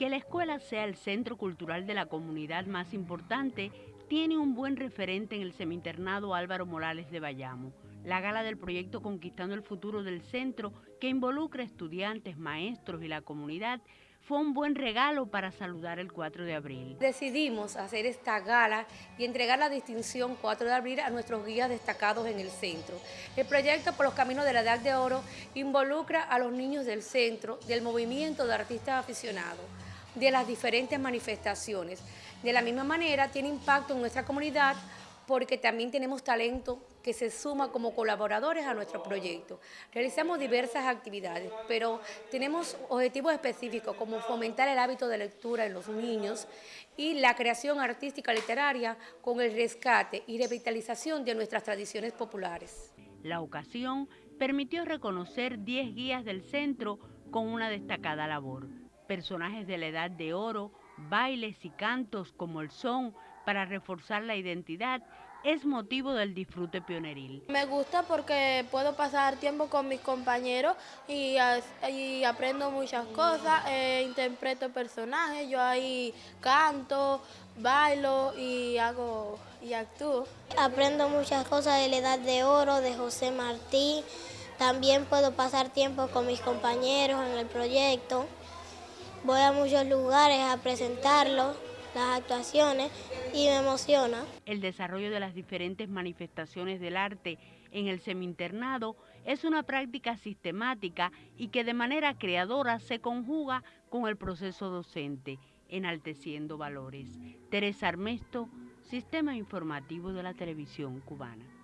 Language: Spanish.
Que la escuela sea el centro cultural de la comunidad más importante tiene un buen referente en el seminternado Álvaro Morales de Bayamo, la gala del proyecto Conquistando el Futuro del Centro, que involucra estudiantes, maestros y la comunidad, fue un buen regalo para saludar el 4 de abril. Decidimos hacer esta gala y entregar la distinción 4 de abril a nuestros guías destacados en el centro. El proyecto Por los Caminos de la Edad de Oro involucra a los niños del centro, del movimiento de artistas aficionados, de las diferentes manifestaciones. De la misma manera tiene impacto en nuestra comunidad porque también tenemos talento que se suma como colaboradores a nuestro proyecto. Realizamos diversas actividades, pero tenemos objetivos específicos como fomentar el hábito de lectura en los niños y la creación artística literaria con el rescate y revitalización de nuestras tradiciones populares. La ocasión permitió reconocer 10 guías del centro con una destacada labor. Personajes de la edad de oro, bailes y cantos como el son para reforzar la identidad es motivo del disfrute pioneril. Me gusta porque puedo pasar tiempo con mis compañeros y, aprendo muchas cosas, eh, interpreto personajes, yo ahí canto, bailo y hago y actúo. Aprendo muchas cosas de la Edad de Oro, de José Martí, también puedo pasar tiempo con mis compañeros en el proyecto, voy a muchos lugares a presentarlo las actuaciones y me emociona. El desarrollo de las diferentes manifestaciones del arte en el seminternado es una práctica sistemática y que de manera creadora se conjuga con el proceso docente, enalteciendo valores. Teresa Armesto, Sistema Informativo de la Televisión Cubana.